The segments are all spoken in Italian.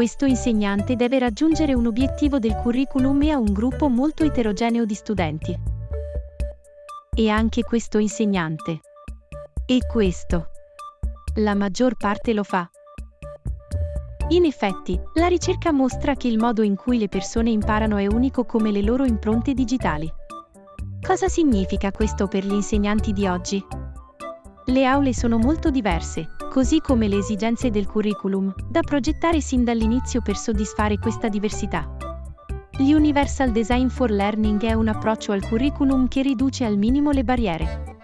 Questo insegnante deve raggiungere un obiettivo del curriculum e ha un gruppo molto eterogeneo di studenti. E anche questo insegnante. E questo. La maggior parte lo fa. In effetti, la ricerca mostra che il modo in cui le persone imparano è unico come le loro impronte digitali. Cosa significa questo per gli insegnanti di oggi? Le aule sono molto diverse, così come le esigenze del curriculum, da progettare sin dall'inizio per soddisfare questa diversità. L'Universal Design for Learning è un approccio al curriculum che riduce al minimo le barriere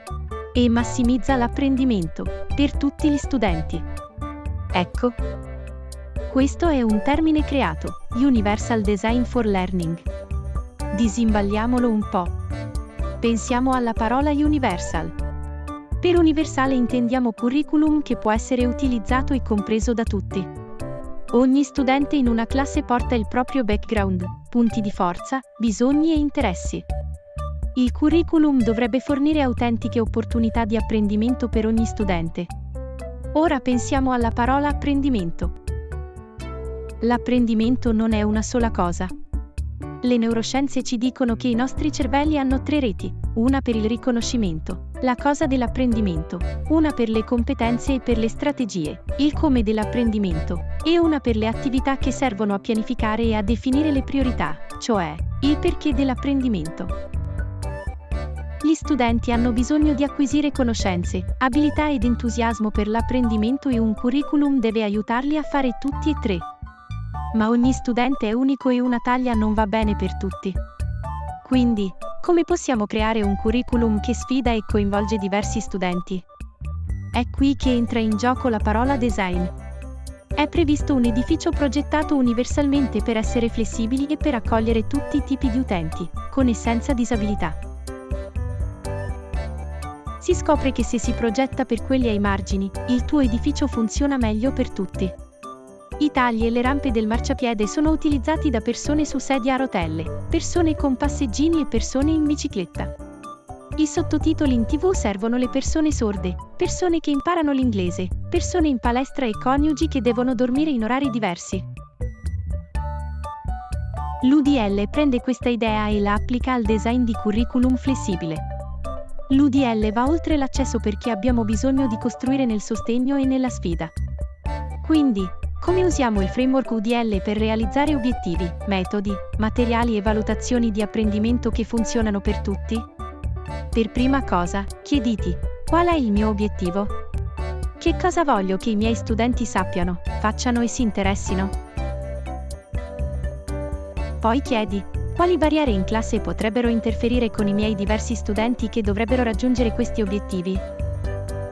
e massimizza l'apprendimento per tutti gli studenti. Ecco, questo è un termine creato, Universal Design for Learning. Disimballiamolo un po'. Pensiamo alla parola universal. Per universale intendiamo curriculum che può essere utilizzato e compreso da tutti. Ogni studente in una classe porta il proprio background, punti di forza, bisogni e interessi. Il curriculum dovrebbe fornire autentiche opportunità di apprendimento per ogni studente. Ora pensiamo alla parola apprendimento. L'apprendimento non è una sola cosa. Le neuroscienze ci dicono che i nostri cervelli hanno tre reti, una per il riconoscimento, la cosa dell'apprendimento, una per le competenze e per le strategie, il come dell'apprendimento, e una per le attività che servono a pianificare e a definire le priorità, cioè il perché dell'apprendimento. Gli studenti hanno bisogno di acquisire conoscenze, abilità ed entusiasmo per l'apprendimento e un curriculum deve aiutarli a fare tutti e tre ma ogni studente è unico e una taglia non va bene per tutti. Quindi, come possiamo creare un curriculum che sfida e coinvolge diversi studenti? È qui che entra in gioco la parola design. È previsto un edificio progettato universalmente per essere flessibili e per accogliere tutti i tipi di utenti, con e senza disabilità. Si scopre che se si progetta per quelli ai margini, il tuo edificio funziona meglio per tutti. Tagli e le rampe del marciapiede sono utilizzati da persone su sedia a rotelle, persone con passeggini e persone in bicicletta. I sottotitoli in tv servono le persone sorde, persone che imparano l'inglese, persone in palestra e coniugi che devono dormire in orari diversi. L'UDL prende questa idea e la applica al design di curriculum flessibile. L'UDL va oltre l'accesso perché abbiamo bisogno di costruire nel sostegno e nella sfida. Quindi, come usiamo il framework UDL per realizzare obiettivi, metodi, materiali e valutazioni di apprendimento che funzionano per tutti? Per prima cosa, chiediti, qual è il mio obiettivo? Che cosa voglio che i miei studenti sappiano, facciano e si interessino? Poi chiedi, quali barriere in classe potrebbero interferire con i miei diversi studenti che dovrebbero raggiungere questi obiettivi?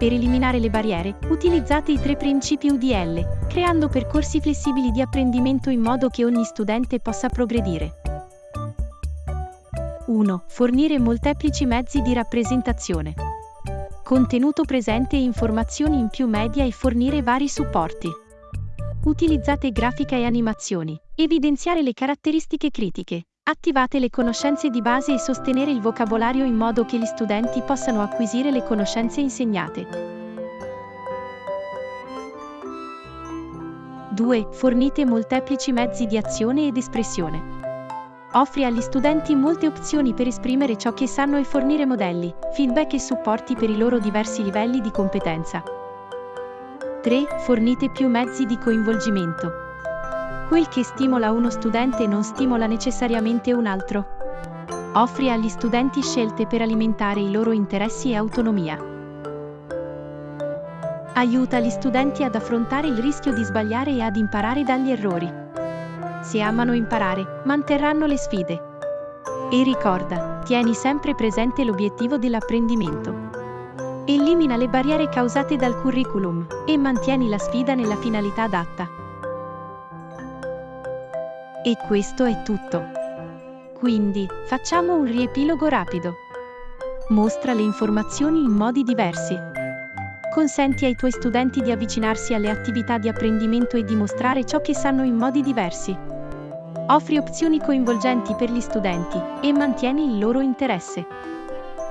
Per eliminare le barriere, utilizzate i tre principi UDL, creando percorsi flessibili di apprendimento in modo che ogni studente possa progredire. 1. Fornire molteplici mezzi di rappresentazione. Contenuto presente e informazioni in più media e fornire vari supporti. Utilizzate grafica e animazioni. Evidenziare le caratteristiche critiche, Attivate le conoscenze di base e sostenere il vocabolario in modo che gli studenti possano acquisire le conoscenze insegnate. 2. Fornite molteplici mezzi di azione ed espressione. Offri agli studenti molte opzioni per esprimere ciò che sanno e fornire modelli, feedback e supporti per i loro diversi livelli di competenza. 3. Fornite più mezzi di coinvolgimento. Quel che stimola uno studente non stimola necessariamente un altro. Offri agli studenti scelte per alimentare i loro interessi e autonomia. Aiuta gli studenti ad affrontare il rischio di sbagliare e ad imparare dagli errori. Se amano imparare, manterranno le sfide. E ricorda, tieni sempre presente l'obiettivo dell'apprendimento. Elimina le barriere causate dal curriculum e mantieni la sfida nella finalità adatta. E questo è tutto. Quindi, facciamo un riepilogo rapido. Mostra le informazioni in modi diversi. Consenti ai tuoi studenti di avvicinarsi alle attività di apprendimento e dimostrare ciò che sanno in modi diversi. Offri opzioni coinvolgenti per gli studenti e mantieni il loro interesse.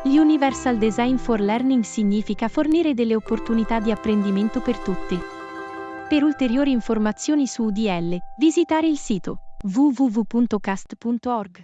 L'Universal Design for Learning significa fornire delle opportunità di apprendimento per tutti. Per ulteriori informazioni su UDL, visitare il sito www.cast.org.